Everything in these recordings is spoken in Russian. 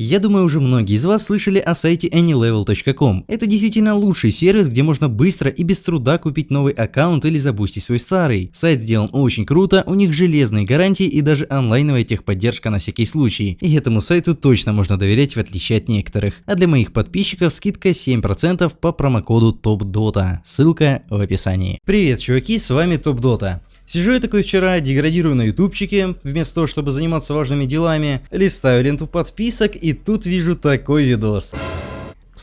Я думаю, уже многие из вас слышали о сайте anylevel.com. Это действительно лучший сервис, где можно быстро и без труда купить новый аккаунт или забустить свой старый. Сайт сделан очень круто, у них железные гарантии и даже онлайновая техподдержка на всякий случай. И этому сайту точно можно доверять в отличие от некоторых. А для моих подписчиков скидка 7% по промокоду TOPDOTA. Ссылка в описании. Привет, чуваки, с вами TopDota. Сижу я такой вчера, деградирую на ютубчике, вместо того, чтобы заниматься важными делами, листаю ленту подписок и тут вижу такой видос.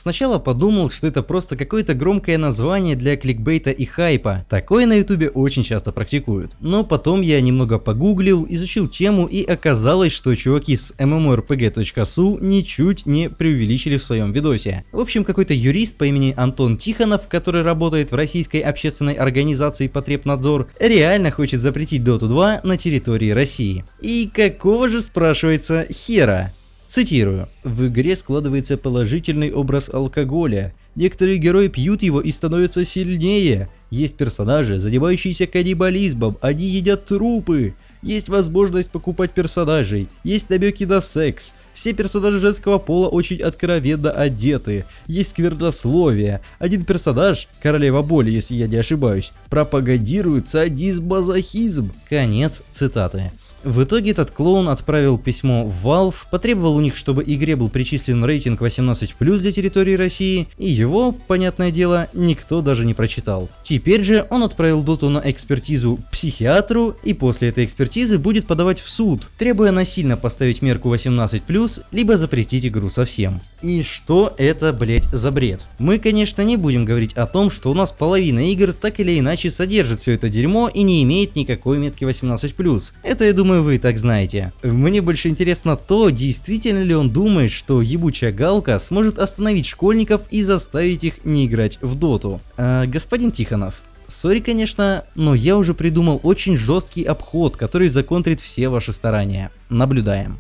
Сначала подумал, что это просто какое-то громкое название для кликбейта и хайпа. Такое на ютубе очень часто практикуют. Но потом я немного погуглил, изучил тему и оказалось, что чуваки с mmorpg.su ничуть не преувеличили в своем видосе. В общем, какой-то юрист по имени Антон Тихонов, который работает в российской общественной организации Потребнадзор, реально хочет запретить Dota 2 на территории России. И какого же спрашивается хера? Цитирую. В игре складывается положительный образ алкоголя. Некоторые герои пьют его и становятся сильнее. Есть персонажи, задевающиеся каннибализмом, они едят трупы. Есть возможность покупать персонажей, есть намеки на секс. Все персонажи женского пола очень откровенно одеты. Есть сквернословие. Один персонаж, королева боли, если я не ошибаюсь, пропагандирует садизм-мазохизм. Конец цитаты. В итоге этот клоун отправил письмо в Valve, потребовал у них, чтобы игре был причислен рейтинг 18+, для территории России, и его, понятное дело, никто даже не прочитал. Теперь же он отправил доту на экспертизу психиатру, и после этой экспертизы будет подавать в суд, требуя насильно поставить мерку 18+, либо запретить игру совсем. И что это, блять, за бред? Мы, конечно, не будем говорить о том, что у нас половина игр так или иначе содержит все это дерьмо и не имеет никакой метки 18+. Это, я думаю, думаю, вы так знаете. Мне больше интересно то, действительно ли он думает, что ебучая галка сможет остановить школьников и заставить их не играть в доту. А, господин Тихонов, Сори, конечно, но я уже придумал очень жесткий обход, который законтрит все ваши старания. Наблюдаем.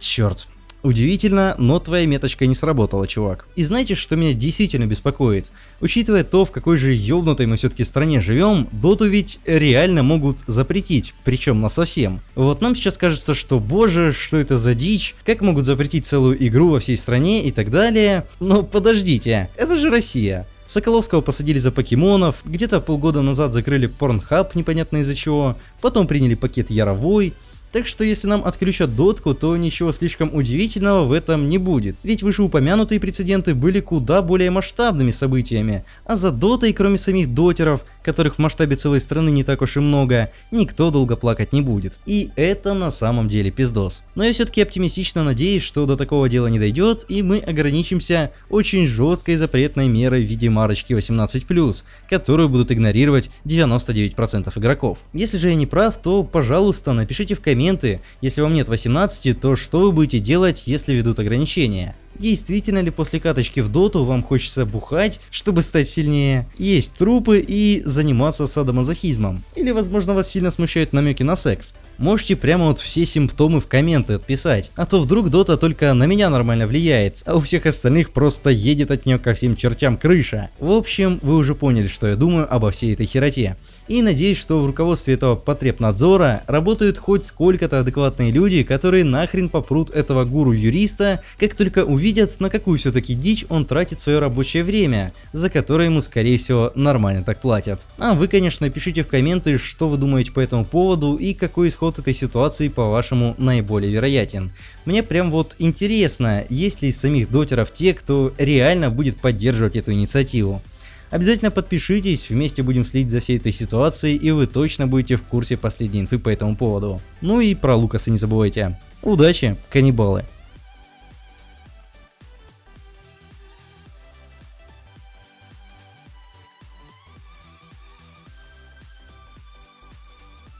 Черт, Удивительно, но твоя меточка не сработала, чувак. И знаете, что меня действительно беспокоит? Учитывая то, в какой же ёбнутой мы все-таки стране живем, доту ведь реально могут запретить, причем на совсем. Вот нам сейчас кажется, что боже, что это за дичь, как могут запретить целую игру во всей стране и так далее. Но подождите, это же Россия. Соколовского посадили за покемонов, где-то полгода назад закрыли Pornhub непонятно из-за чего, потом приняли пакет Яровой, так что если нам отключат дотку, то ничего слишком удивительного в этом не будет, ведь вышеупомянутые прецеденты были куда более масштабными событиями, а за дотой, кроме самих дотеров, которых в масштабе целой страны не так уж и много, никто долго плакать не будет. И это на самом деле пиздос. Но я все-таки оптимистично надеюсь, что до такого дела не дойдет, и мы ограничимся очень жесткой запретной мерой в виде марочки 18+, которую будут игнорировать 99% игроков. Если же я не прав, то пожалуйста напишите в комментариях, комменты. Если вам нет 18, то что вы будете делать, если ведут ограничения? Действительно ли после каточки в доту вам хочется бухать, чтобы стать сильнее, есть трупы и заниматься садомазохизмом? Или возможно вас сильно смущают намеки на секс? Можете прямо вот все симптомы в комменты отписать, а то вдруг дота только на меня нормально влияет, а у всех остальных просто едет от нее ко всем чертям крыша. В общем, вы уже поняли, что я думаю обо всей этой хероте. И надеюсь, что в руководстве этого потребнадзора работают хоть сколько-то адекватные люди, которые нахрен попрут этого гуру-юриста, как только увидят, на какую все-таки дичь он тратит свое рабочее время, за которое ему скорее всего нормально так платят. А вы, конечно, пишите в комменты, что вы думаете по этому поводу и какой исход этой ситуации по-вашему наиболее вероятен. Мне прям вот интересно, есть ли из самих дотеров те, кто реально будет поддерживать эту инициативу. Обязательно подпишитесь, вместе будем следить за всей этой ситуацией и вы точно будете в курсе последней инфы по этому поводу. Ну и про Лукаса не забывайте. Удачи, каннибалы!